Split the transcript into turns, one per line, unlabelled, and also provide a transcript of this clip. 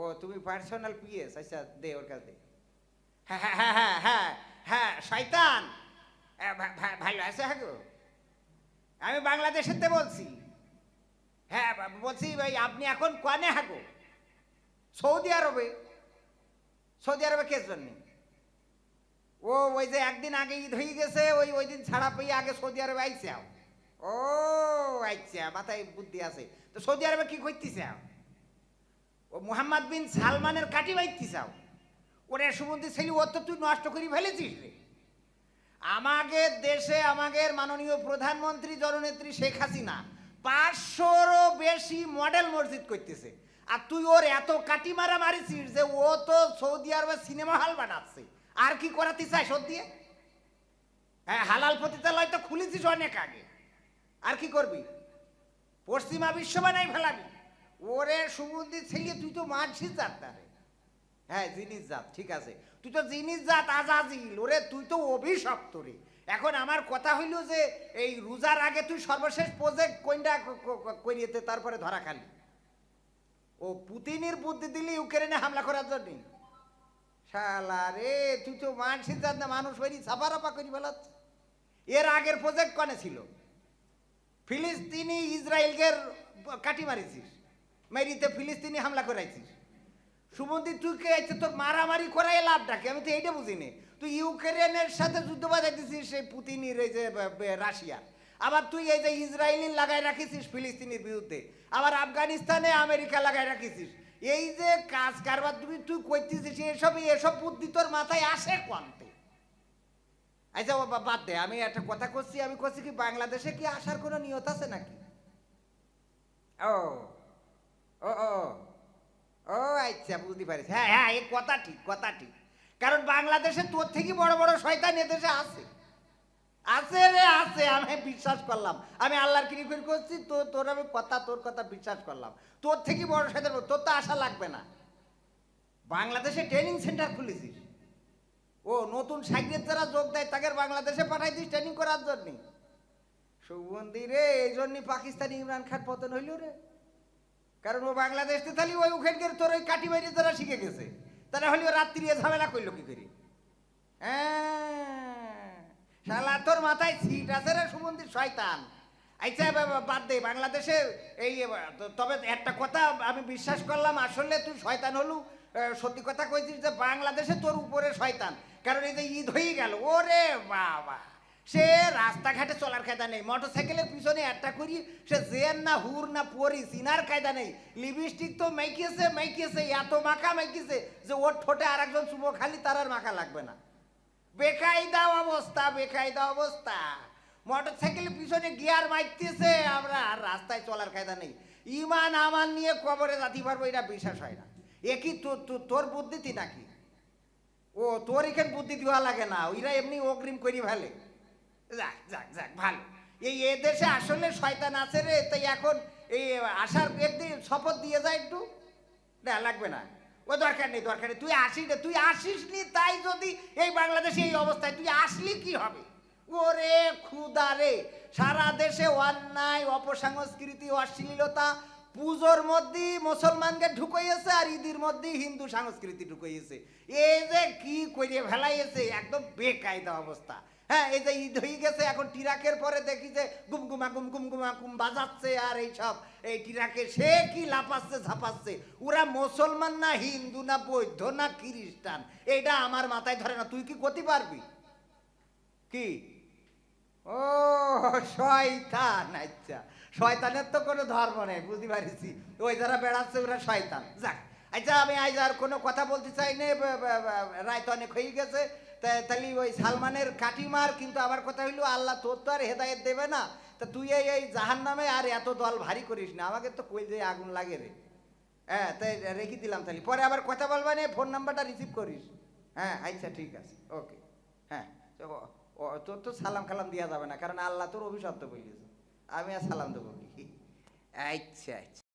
ও তুমি personal PS আচ্ছা দে ওর কাছে হ্যাঁ হ্যাঁ হ্যাঁ হ্যাঁ হ্যাঁ হ্যাঁ শয়তান। ভালো আছে হ্যাঁ গো? আমি বাংলাদেশেতে বলছি। হ্যাঁ বলছি, ভাই, আপনি এখন কানে হাগো সৌদি আরবে। সৌদি আরবে কে জন্য? ও, ওই যে একদিন আগে ঈদ হয়ে গেছে, ওই ওই দিন ছাড়া পেয়ে আগে সৌদি আরবে আও। ও আচ্ছা মাথায় বুদ্ধি আছে। তো সৌদি আরবে কি করতেছে? ও মোহাম্মদ বিন সালমানের কাটি বাইতে চাও। ওরে সুমন্দি ছেলে, ও তো তুই নষ্ট করে ফেলেছিস রে। আমাদের দেশে আমাদের মাননীয় প্রধানমন্ত্রী জননেত্রী শেখ হাসিনা পাঁচশোরও বেশি মডেল মসজিদ করতেছে। আর তুই ওর এত কাটি মারা মারিছিস যে ও তো সৌদি আরবে সিনেমা হল বানাচ্ছে। আর কি করাতে চায় সত্যি হ্যাঁ হালাল পতিতালয় তো খুলেছিস অনেক আগে। আর কি করবি? পশ্চিমা বিশ্ব বানাই ফেলাবি। ওরে সুগন্ধি ছেলে তুই তো মানছিস জাত তারে হ্যাঁ জিনিস জাত, ঠিক আছে। তুই তো জিনিস জাত, আজাজিল। ওরে, তুই তো অভিশপ্ত রে। এখন আমার কথা হইল যে, এই রোজার আগে তুই সর্বশেষ প্রজেক্ট কোনটা করিয়েতে তারপরে ধরা খালি। ও পুতিনের বুদ্ধি দিলি ইউক্রেনে হামলা করার জন্য। শালা রে, তুই তো মানছিস জাত না, মানুষ হইনি, ছাপারাপা করি ফেলাচ্ছে। এর আগের প্রজেক্ট কনে ছিল? ফিলিস্তিনি ইসরায়েলকে কাটি মারিছিস। মেরিতে ফিলিস্তিনি হামলা করাইছিস সুমন্দি তুই কে আছে তোর মারামারি করাই লাভ ডাকে আমি তো এইটা বুঝিনি। তুই ইউক্রেনের সাথে যুদ্ধ বাজাইতেছিস সেই পুতিনির এই যে রাশিয়া। আবার তুই এই যে ইসরায়েলি লাগাই রাখিছিস ফিলিস্তিনির বিরুদ্ধে। আবার আফগানিস্তানে আমেরিকা লাগাই রাখিছিস। এই যে কাজ কারবার তুমি তুই করতেছিস এসব এসব বুদ্ধি তোর মাথায় আসে কোনতে আচ্ছা বাবা বাদ দে, আমি একটা কথা করছি, আমি করছি কি, বাংলাদেশে কি আসার কোনো নিয়ত আছে নাকি? ও ও আচ্ছা বুঝতে পারিস হ্যাঁ হ্যাঁ এই কথা ঠিক কথা ঠিক। কারণ বাংলাদেশে তোর থেকে বড় বড় শয়তান এদেশে আছে। আছে রে, আছে, আমি বিশ্বাস করলাম। আমি আল্লাহর কিনি করে করছি তো তোর আমি কথা, তোর কথা বিশ্বাস করলাম। তোর থেকে বড় শয়তান তোর তো আশা লাগবে না। বাংলাদেশে ট্রেনিং সেন্টার খুলেছিস। ও, নতুন সাইকেল যারা যোগ দেয়, তাকে বাংলাদেশে পাঠাই দিস ট্রেনিং করার জন্য। সুগন্ধি রে, এই জন্যই পাকিস্তানি ইমরান খান পতন হইল রে। কারণ ও বাংলাদেশে তাহলে ওই ওখানকার তোর ওই কাটি বাইরে যারা শিখে গেছে। তারা হলে রাত্রি ঝামেলা করল কি করে? হ্যাঁ, তোর মাথায় সিট আছে রে সুগন্ধি শয়তান। আচ্ছা বাদ দে বাংলাদেশে এই তবে একটা কথা আমি বিশ্বাস করলাম আসলে তুই শয়তান হলু। সত্যি কথা কইছিস যে বাংলাদেশে তোর উপরে শয়তান। কারণ এই যে ঈদ হয়ে গেল ওরে বাবা। সে রাস্তাঘাটে চলার কায়দা নেই। মোটর সাইকেলের পিছনে একটা করি, সে জেন না হুর না পরি চিনার কায়দা নেই। লিপস্টিক তো মাইকিয়েছে মাইকিয়েছে, এত মাখা মাইকিয়েছে যে ওর ঠোঁটে আর একজন চুবো খালি তার আর মাখা লাগবে না। বেকায়দা অবস্থা বেকায়দা অবস্থা। মোটর সাইকেলের পিছনে গিয়ার মারতেছে আমরা আর রাস্তায় চলার কায়দা নেই। ইমান, আমান নিয়ে কবরে যাতে পারব, এটা বিশ্বাস হয় না। এ কি তো- তো- তোর বুদ্ধিতি নাকি? ও, তোর এখানে বুদ্ধি দেওয়া লাগে না, ওইরা এমনি অগ্রিম করি ফেলে। যাক যাক যাক, ভালো। এই এ দেশে আসলে শয়তান আছে রে, তাই এখন এই আসার একদিন শপথ দিয়ে যায় একটু। না, লাগবে না। ও দরকার নেই দরকার নেই। তুই আসিস তুই আসিস নি, তাই যদি এই বাংলাদেশে এই অবস্থায় তুই আসলি কি হবে? ওরে ক্ষুদা রে, সারা দেশে অন্যায়, অপসংস্কৃতি, অশ্লীলতা, পুজোর মধ্যেই মুসলমানকে ঢুকাইয়েছে আর ঈদের মধ্যেই হিন্দু সংস্কৃতি ঢুকাইয়েছে। এই যে কি করে ফেলাইয়েছে, একদম বেকায়দা অবস্থা। হ্যাঁ এই যে ঈদ হয়ে গেছে, এখন টিরাকের পরে দেখি যে গুমগুমা গুম গুমগুমা গুম বাজাচ্ছে আর এইসব। এই টিরাকে সে কি লাপাচ্ছে ঝাপাচ্ছে? ওরা মুসলমান না হিন্দু না বৌদ্ধ না খ্রিস্টান? এটা আমার মাথায় ধরে না। তুই কি করতে পারবি? কি? ও, শয়তান আচ্ছা। শয়তানের তো কোনো ধর্ম নেই, বুঝতে পারিছি। ওই যারা বেড়াচ্ছে, ওরা শয়তান। যাক আচ্ছা আমি আজ আর কোনো কথা বলতে চাই না রায় তো অনেক হয়ে গেছে। তাহলে ওই সালমানের কাটিমার কিন্তু আমার কথা হইল, আল্লাহ তোর তো আর হেদায়েত দেবে না। তা তুই এই এই জাহান নামে আর এত দল ভারী করিস না, আমাকে তো কই যে আগুন লাগে রে। হ্যাঁ তাই রেখে দিলাম তাহলে। পরে আবার কথা বলবা না, ফোন নাম্বারটা রিসিভ করিস। হ্যাঁ আচ্ছা ঠিক আছে। ওকে। হ্যাঁ তোর তো সালাম কালাম দেওয়া যাবে না, কারণ আল্লাহ তোর অভিশপ্ত বলিয়েছে আমি আর সালাম দেবো কি আচ্ছা আচ্ছা।